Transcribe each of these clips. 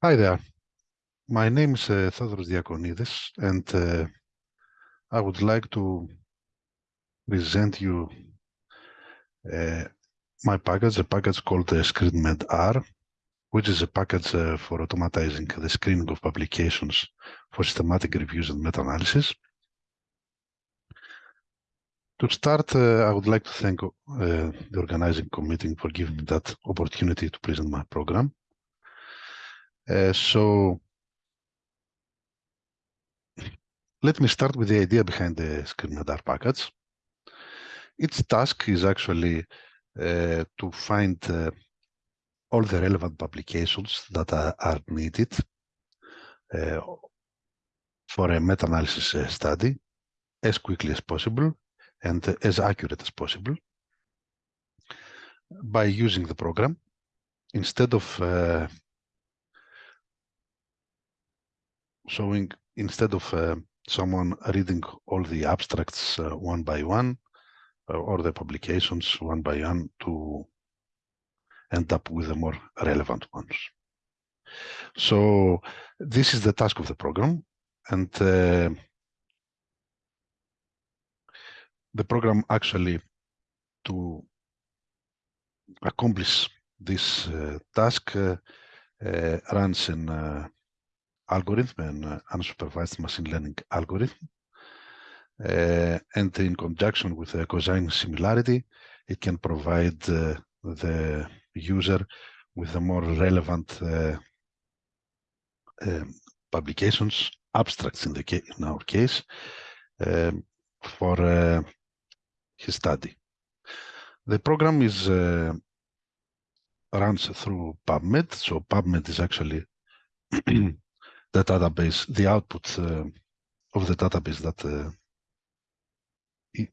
Hi there. My name is uh, Theodoros Diakonidis, and uh, I would like to present you uh, my package, a package called uh, ScreenMed R, which is a package uh, for automatizing the screening of publications for systematic reviews and meta-analysis. To start, uh, I would like to thank uh, the organizing committee for giving me that opportunity to present my program. Uh, so let me start with the idea behind the ScreenMed package. Its task is actually uh, to find uh, all the relevant publications that are, are needed uh, for a meta-analysis uh, study as quickly as possible and as accurate as possible by using the program instead of uh, showing instead of uh, someone reading all the abstracts uh, one by one uh, or the publications one by one to end up with the more relevant ones. So this is the task of the program and uh, the program actually to accomplish this uh, task runs in algorithm and uh, unsupervised machine learning algorithm. Uh, and in conjunction with a cosine similarity, it can provide uh, the user with the more relevant um, publications, abstracts in, the in our case, um, for uh, his study. The program is uh, runs through PubMed. So PubMed is actually the database, the output uh, of the database that uh,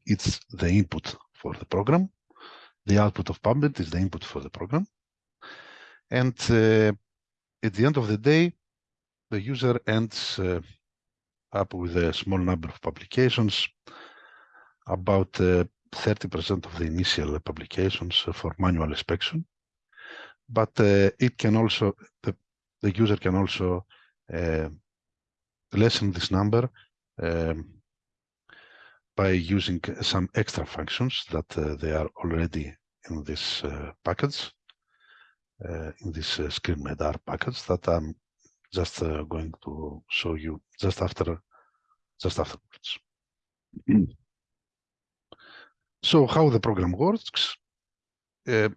it's the input for the program. The output of PubMed is the input for the program. And uh, at the end of the day, the user ends uh, up with a small number of publications, about 30% uh, of the initial publications for manual inspection. But uh, it can also, the, the user can also lessen this number um, by using some extra functions that uh, they are already in this uh, package, in this uh, ScreenMedR package that I'm just going to show you just after, just afterwards. So how the program works, uh,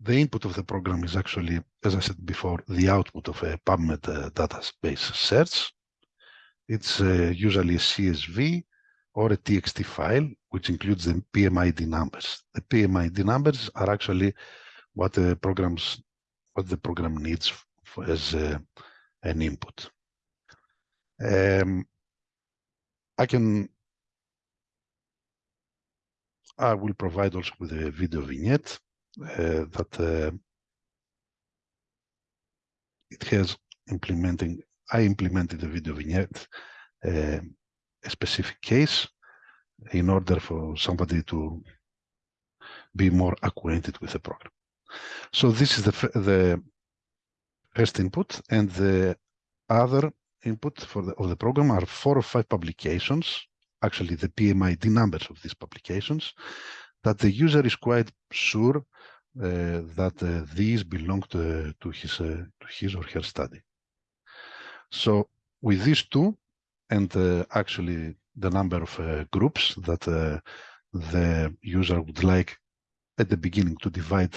the input of the program is actually, as I said before, the output of a PubMed uh, database search. It's uh, usually a CSV or a TXT file, which includes the PMID numbers. The PMID numbers are actually what the programs, what the program needs for, as uh, an input. Um, I can, I will provide also with a video vignette that uh, it has implementing, I implemented the video vignette, uh, a specific case in order for somebody to be more acquainted with the program. So this is the, the first input and the other input for the, of the program are four or five publications, actually the PMID numbers of these publications, that the user is quite sure uh, that uh, these belong to, to his uh, to his or her study. So with these two, and actually the number of groups that the user would like at the beginning to divide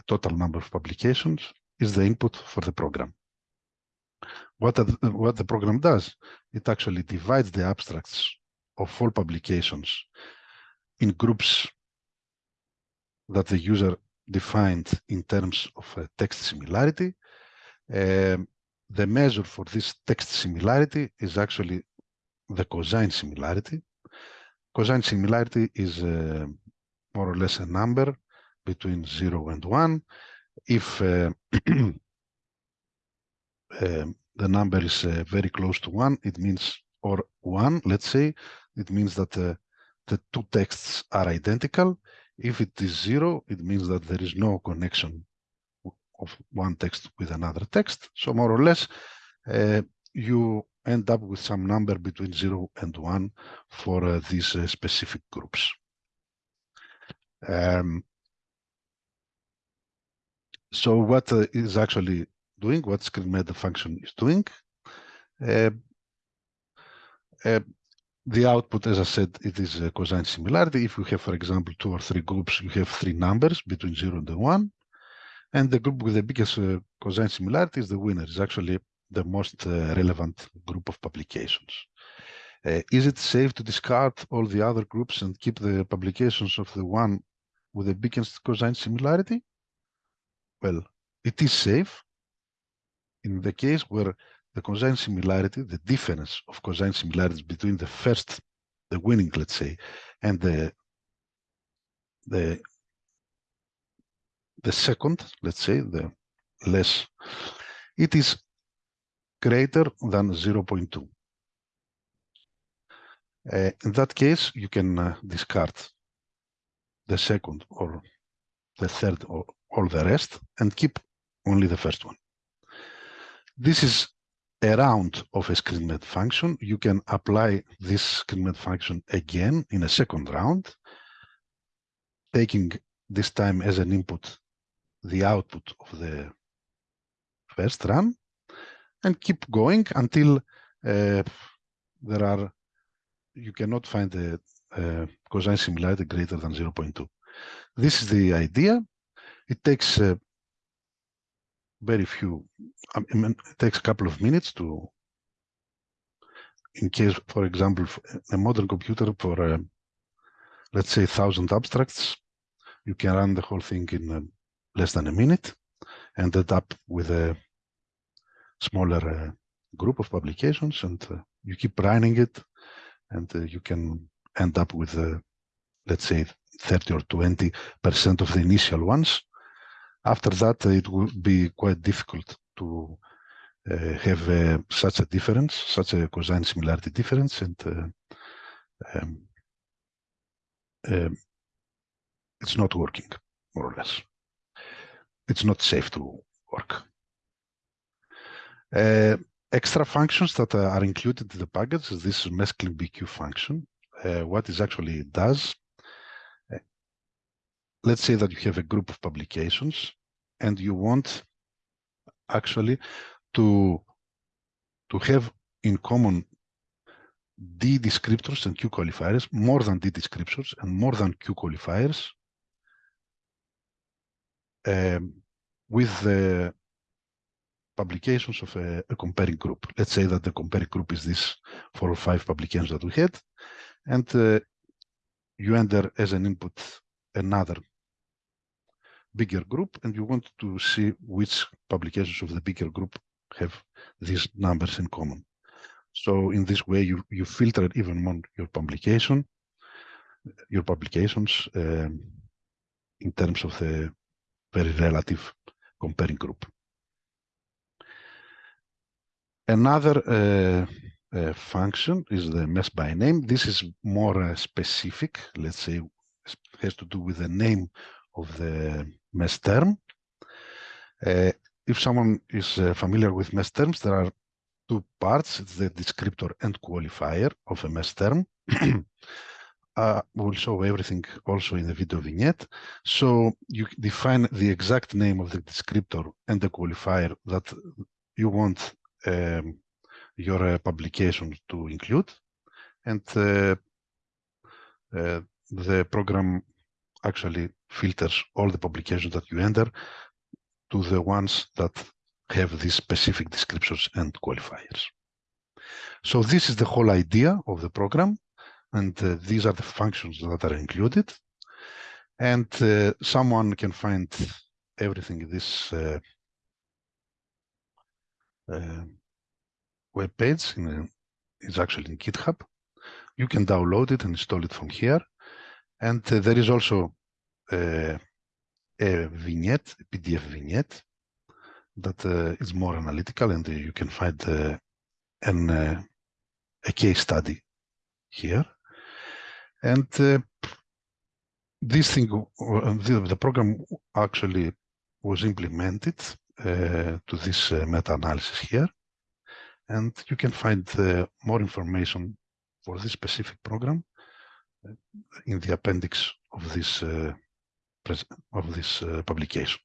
a total number of publications is the input for the program. What, the, what the program does, it actually divides the abstracts of all publications in groups that the user defined in terms of text similarity. Um, the measure for this text similarity is actually the cosine similarity. Cosine similarity is uh, more or less a number between 0 and 1. If uh, um, the number is uh, very close to 1, it means, or 1, let's say, it means that uh, the two texts are identical. If it is zero, it means that there is no connection of one text with another text. So more or less, uh, you end up with some number between zero and one for uh, these uh, specific groups. Um, so what uh, is actually doing, what screenMed function is doing, uh, uh, the output, as I said, it is a cosine similarity. If you have, for example, two or three groups, you have three numbers between zero and one. And the group with the biggest uh, cosine similarity is the winner, is actually the most uh, relevant group of publications. Uh, is it safe to discard all the other groups and keep the publications of the one with the biggest cosine similarity? Well, it is safe in the case where the cosine similarity, the difference of cosine similarities between the first, the winning, let's say, and the the the second, let's say, the less, it is greater than 0.2. Uh, in that case, you can uh, discard the second or the third or all the rest and keep only the first one. This is a round of a screenMed function. You can apply this screenMed function again in a second round, taking this time as an input the output of the first run and keep going until uh, there are you cannot find the a cosine similarity greater than 0.2. This is the idea. It takes uh, very few, I mean, it takes a couple of minutes to, in case, for example, a modern computer for, uh, let's say, 1,000 abstracts, you can run the whole thing in uh, less than a minute, ended up with a smaller uh, group of publications and uh, you keep running it and uh, you can end up with, uh, let's say, 30 or 20 percent of the initial ones. After that, it will be quite difficult to uh, have uh, such a difference, such a cosine similarity difference, and um, um, it's not working, more or less it's not safe to work. Uh, extra functions that uh, are included in the package is this mesclin BQ function. Uh, what it actually does, uh, let's say that you have a group of publications and you want actually to, to have in common D descriptors and Q qualifiers, more than D descriptors and more than Q qualifiers um, with the publications of a, a, comparing group. Let's say that the comparing group is this four or five publications that we had, and uh, you enter as an input another bigger group, and you want to see which publications of the bigger group have these numbers in common. So in this way, you you filter even more your publication, your publications um, in terms of the very relative comparing group. Another uh, uh, function is the MeSH by name. This is more uh, specific, let's say, has to do with the name of the MeSH term. Uh, if someone is uh, familiar with MeSH terms, there are two parts, it's the descriptor and qualifier of a MeSH term. uh, will show everything also in the video vignette. So you define the exact name of the descriptor and the qualifier that you want um, your uh, publication to include. And uh, uh, the program actually filters all the publications that you enter to the ones that have these specific descriptions and qualifiers. So this is the whole idea of the program and uh, these are the functions that are included. And uh, someone can find everything in this uh, uh web page. In it's actually in GitHub. You can download it and install it from here. And uh, there is also uh, a vignette, a PDF vignette that is more analytical, and you can find an, a case study here. And uh, this thing, uh, the, program actually was implemented uh, to this uh, meta-analysis here. And you can find uh, more information for this specific program uh, in the appendix of this uh, of this uh, publication.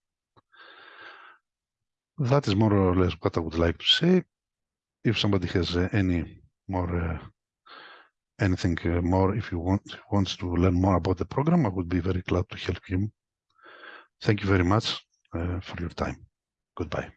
That is more or less what I would like to say. If somebody has any more anything more, if you want wants to learn more about the program, I would be very glad to help him. Thank you very much for your time. Goodbye.